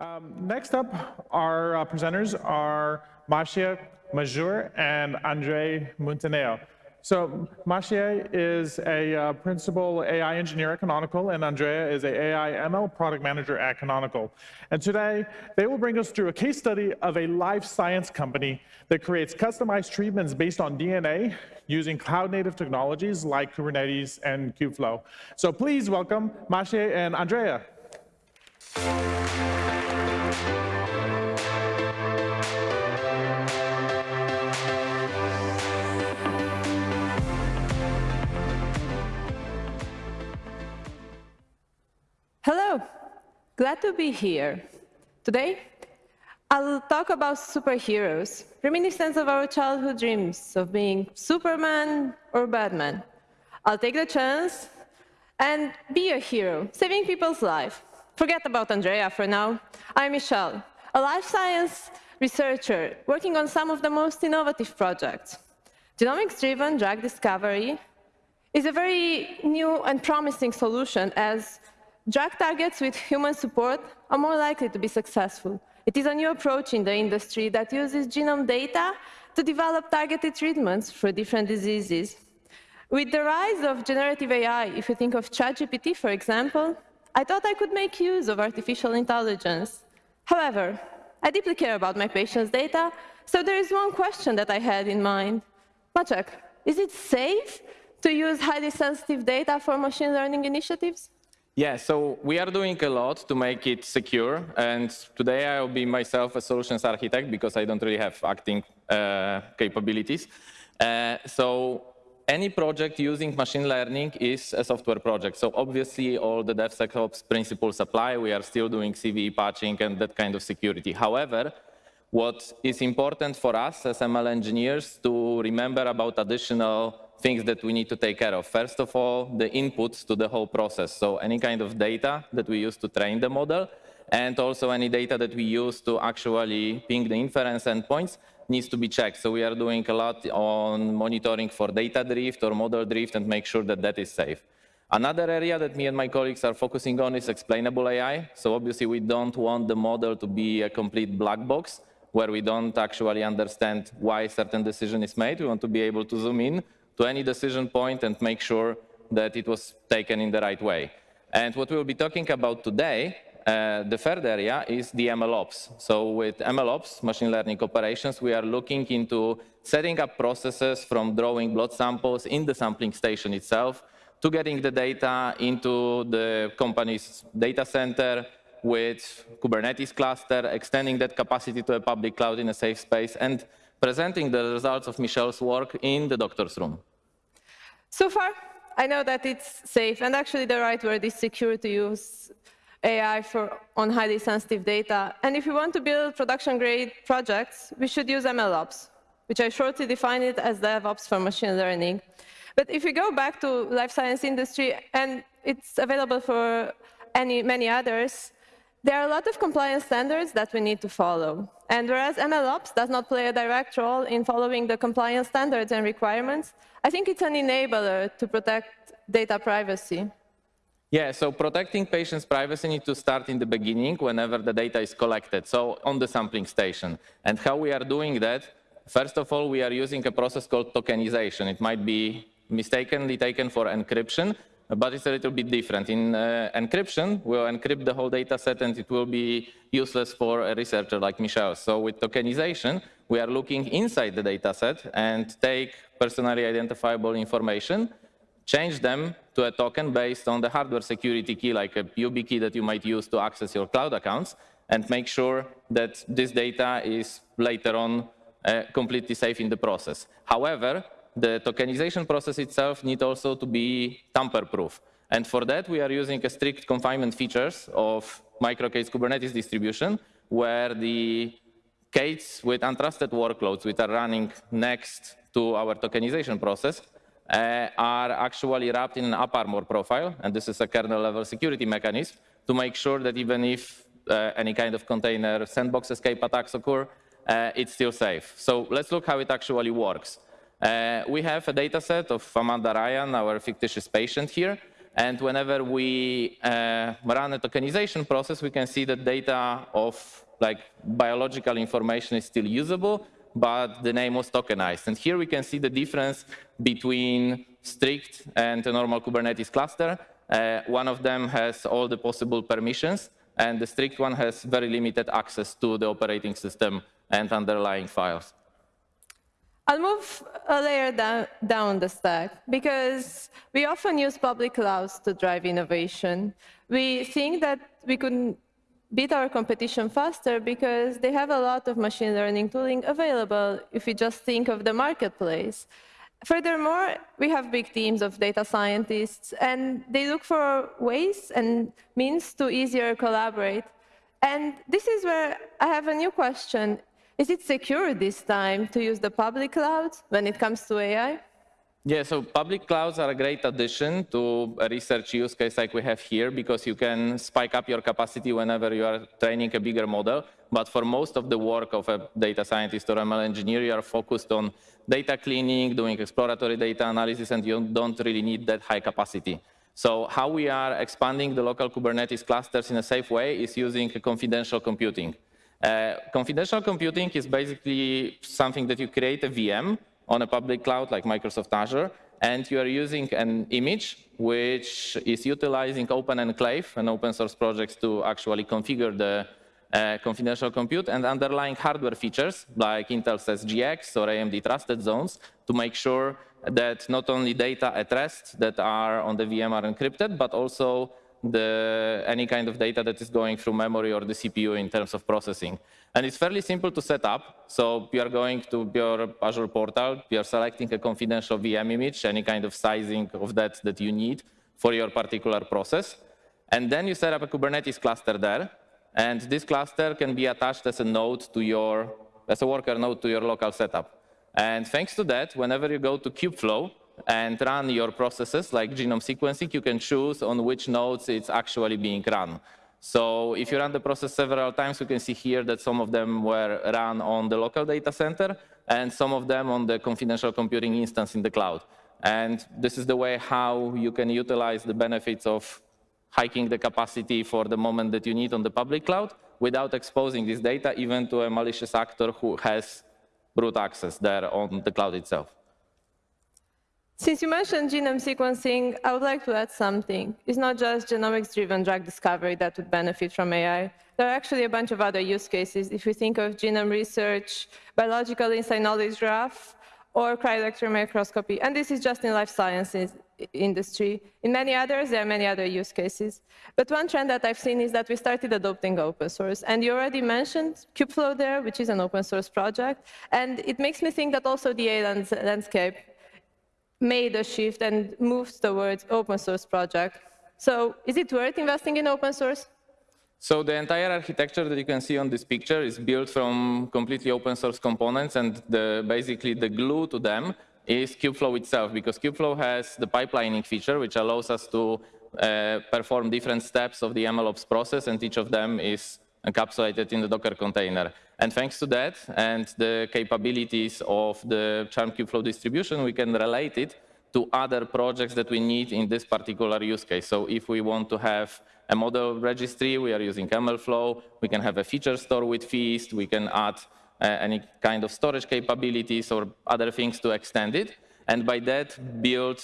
Um, next up, our uh, presenters are Maciej Mazur and Andre Munteanu. So Maciej is a uh, principal AI engineer at Canonical, and Andrea is a AI ML product manager at Canonical. And today, they will bring us through a case study of a life science company that creates customized treatments based on DNA using cloud-native technologies like Kubernetes and Kubeflow. So please welcome Maciej and Andrea. Glad to be here. Today, I'll talk about superheroes, reminiscence of our childhood dreams of being Superman or Batman. I'll take the chance and be a hero, saving people's lives. Forget about Andrea for now. I'm Michelle, a life science researcher working on some of the most innovative projects. Genomics-driven drug discovery is a very new and promising solution as drug targets with human support are more likely to be successful. It is a new approach in the industry that uses genome data to develop targeted treatments for different diseases. With the rise of generative AI, if you think of ChatGPT, for example, I thought I could make use of artificial intelligence. However, I deeply care about my patients' data, so there is one question that I had in mind. Maciek, is it safe to use highly sensitive data for machine learning initiatives? Yeah, so we are doing a lot to make it secure. And today I will be myself a solutions architect because I don't really have acting uh, capabilities. Uh, so any project using machine learning is a software project. So obviously all the DevSecOps principles apply. We are still doing CVE patching and that kind of security. However, what is important for us as ML engineers to remember about additional things that we need to take care of. First of all, the inputs to the whole process. So any kind of data that we use to train the model, and also any data that we use to actually ping the inference endpoints needs to be checked. So we are doing a lot on monitoring for data drift or model drift and make sure that that is safe. Another area that me and my colleagues are focusing on is explainable AI. So obviously we don't want the model to be a complete black box where we don't actually understand why certain decision is made. We want to be able to zoom in to any decision point and make sure that it was taken in the right way. And what we'll be talking about today, uh, the third area is the MLOps. So with MLOps, machine learning operations, we are looking into setting up processes from drawing blood samples in the sampling station itself to getting the data into the company's data center with Kubernetes cluster, extending that capacity to a public cloud in a safe space, and presenting the results of Michelle's work in the doctor's room. So far, I know that it's safe, and actually the right word is secure to use AI for, on highly sensitive data. And if we want to build production-grade projects, we should use MLOps, which I shortly define it as DevOps for machine learning. But if we go back to life science industry, and it's available for any, many others, there are a lot of compliance standards that we need to follow. And whereas MLOps does not play a direct role in following the compliance standards and requirements, I think it's an enabler to protect data privacy. Yeah, so protecting patients' privacy needs to start in the beginning whenever the data is collected, so on the sampling station. And how we are doing that, first of all, we are using a process called tokenization. It might be mistakenly taken for encryption, but it's a little bit different. In uh, encryption, we'll encrypt the whole data set and it will be useless for a researcher like Michelle. So with tokenization, we are looking inside the data set and take personally identifiable information, change them to a token based on the hardware security key, like a YubiKey that you might use to access your cloud accounts, and make sure that this data is later on uh, completely safe in the process. However, the tokenization process itself needs also to be tamper-proof. And for that, we are using a strict confinement features of MicroK8s Kubernetes distribution, where the K8s with untrusted workloads, which are running next to our tokenization process, uh, are actually wrapped in an AppArmor profile, and this is a kernel-level security mechanism to make sure that even if uh, any kind of container sandbox escape attacks occur, uh, it's still safe. So let's look how it actually works. Uh, we have a data set of Amanda Ryan, our fictitious patient here, And whenever we uh, run a tokenization process, we can see that data of like biological information is still usable, but the name was tokenized. And here we can see the difference between strict and a normal Kubernetes cluster. Uh, one of them has all the possible permissions, and the strict one has very limited access to the operating system and underlying files. I'll move a layer down, the stack because we often use public clouds to drive innovation. We think that we could beat our competition faster because they have a lot of machine learning tooling available if we just think of the marketplace. Furthermore, we have big teams of data scientists, and they look for ways and means to easier collaborate. And this is where I have a new question. Is it secure this time to use the public cloud when it comes to AI? Yeah, so public clouds are a great addition to a research use case like we have here because you can spike up your capacity whenever you are training a bigger model. But for most of the work of a data scientist or ML engineer, you are focused on data cleaning, doing exploratory data analysis, and you don't really need that high capacity. So how we are expanding the local Kubernetes clusters in a safe way is using confidential computing. Uh, confidential computing is basically something that you create a VM on a public cloud like Microsoft Azure, and you are using an image which is utilizing Open Enclave and open source projects to actually configure the uh, confidential compute and underlying hardware features like Intel's SGX or AMD trusted zones to make sure that not only data at rest that are on the VM are encrypted, but also the, any kind of data that is going through memory or the CPU in terms of processing. And it's fairly simple to set up. So you are going to your Azure portal, you are selecting a confidential VM image, any kind of sizing of that that you need for your particular process. And then you set up a Kubernetes cluster there. And this cluster can be attached as a node to your, as a worker node to your local setup. And thanks to that, whenever you go to Kubeflow, and run your processes like genome sequencing, you can choose on which nodes it's actually being run. So if you run the process several times, you can see here that some of them were run on the local data center and some of them on the confidential computing instance in the cloud. And this is the way how you can utilize the benefits of hiking the capacity for the moment that you need on the public cloud without exposing this data even to a malicious actor who has root access there on the cloud itself. Since you mentioned genome sequencing, I would like to add something. It's not just genomics-driven drug discovery that would benefit from AI. There are actually a bunch of other use cases. If we think of genome research, biological inside knowledge graph, or cryo-electron microscopy, and this is just in life sciences industry. In many others, there are many other use cases. But one trend that I've seen is that we started adopting open source. And you already mentioned Kubeflow there, which is an open source project. And it makes me think that also the AI landscape made a shift and moved towards open source project. So is it worth investing in open source? So the entire architecture that you can see on this picture is built from completely open source components, and the, basically the glue to them is Kubeflow itself, because Kubeflow has the pipelining feature, which allows us to uh, perform different steps of the MLOps process, and each of them is encapsulated in the Docker container. And thanks to that and the capabilities of the Charm Kubeflow distribution, we can relate it to other projects that we need in this particular use case. So if we want to have a model registry, we are using MLflow. We can have a feature store with Feast. We can add uh, any kind of storage capabilities or other things to extend it. And by that, build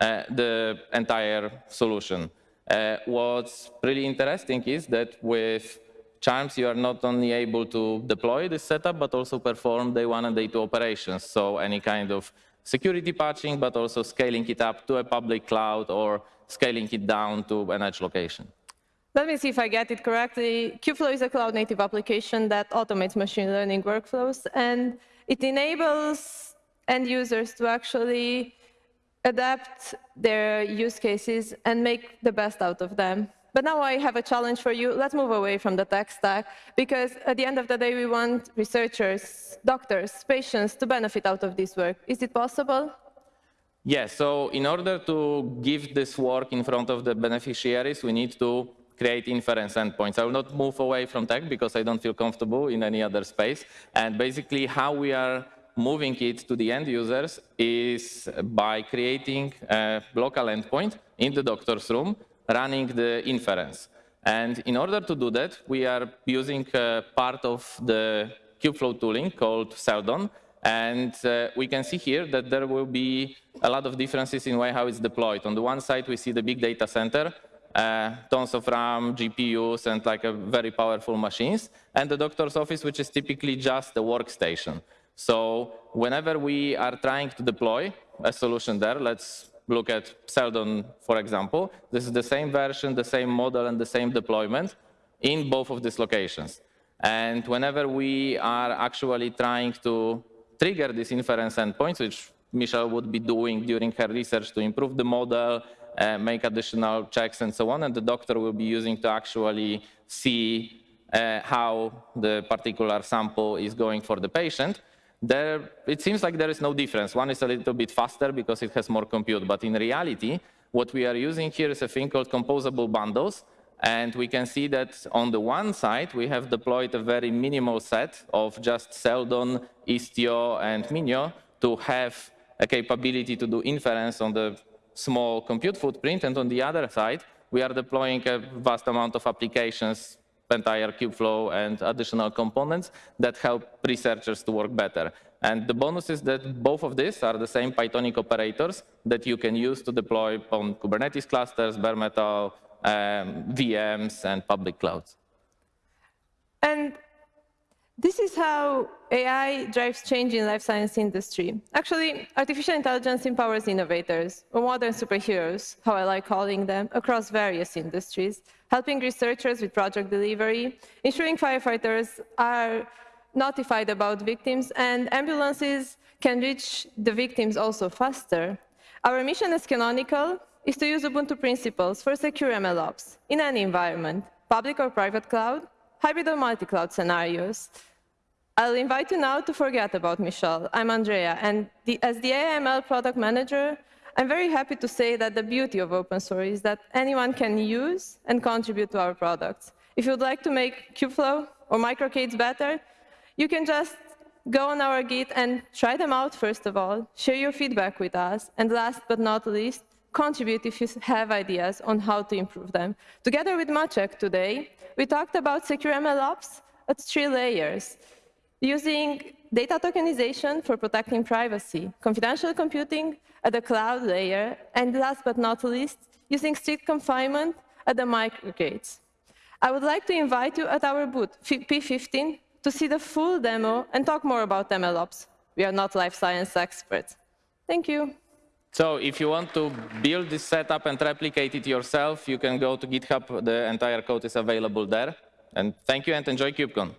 uh, the entire solution. Uh, what's really interesting is that with Charms, you are not only able to deploy this setup, but also perform day one and day two operations. So any kind of security patching, but also scaling it up to a public cloud or scaling it down to an edge location. Let me see if I get it correctly. Kubeflow is a cloud-native application that automates machine learning workflows, and it enables end users to actually adapt their use cases and make the best out of them. But now I have a challenge for you. Let's move away from the tech stack, because at the end of the day, we want researchers, doctors, patients to benefit out of this work. Is it possible? Yes, so in order to give this work in front of the beneficiaries, we need to create inference endpoints. I will not move away from tech because I don't feel comfortable in any other space. And basically how we are moving it to the end users is by creating a local endpoint in the doctor's room, running the inference. And in order to do that, we are using uh, part of the Kubeflow tooling called Seldon. And uh, we can see here that there will be a lot of differences in way how it's deployed. On the one side, we see the big data center, uh, tons of RAM, GPUs, and like a very powerful machines, and the doctor's office, which is typically just a workstation. So whenever we are trying to deploy a solution there, let's look at Seldon, for example. This is the same version, the same model, and the same deployment in both of these locations. And whenever we are actually trying to trigger these inference endpoints, which Michelle would be doing during her research to improve the model, uh, make additional checks and so on, and the doctor will be using to actually see uh, how the particular sample is going for the patient. There, it seems like there is no difference. One is a little bit faster because it has more compute, but in reality, what we are using here is a thing called composable bundles, and we can see that on the one side, we have deployed a very minimal set of just Seldon, Istio, and Minio to have a capability to do inference on the small compute footprint. And on the other side, we are deploying a vast amount of applications, entire Kubeflow and additional components that help researchers to work better. And the bonus is that both of these are the same Pythonic operators that you can use to deploy on Kubernetes clusters, bare metal, um, VMs, and public clouds. And this is how AI drives change in life science industry. Actually, artificial intelligence empowers innovators, or modern superheroes, how I like calling them, across various industries, helping researchers with project delivery, ensuring firefighters are notified about victims, and ambulances can reach the victims also faster. Our mission as Canonical is to use Ubuntu principles for secure MLOps in any environment, public or private cloud, hybrid or multi-cloud scenarios. I'll invite you now to forget about Michelle. I'm Andrea, and the, as the AML product manager, I'm very happy to say that the beauty of open source is that anyone can use and contribute to our products. If you'd like to make Kubeflow or MicroK8s better, you can just go on our Git and try them out first of all, share your feedback with us, and last but not least, contribute if you have ideas on how to improve them. Together with Maciek today, we talked about secure MLOps at three layers using data tokenization for protecting privacy, confidential computing at the cloud layer, and last but not least, using strict confinement at the MicroK8s. I would like to invite you at our booth, P15, to see the full demo and talk more about MLOps. We are not life science experts. Thank you. So if you want to build this setup and replicate it yourself, you can go to GitHub. The entire code is available there. And thank you and enjoy KubeCon.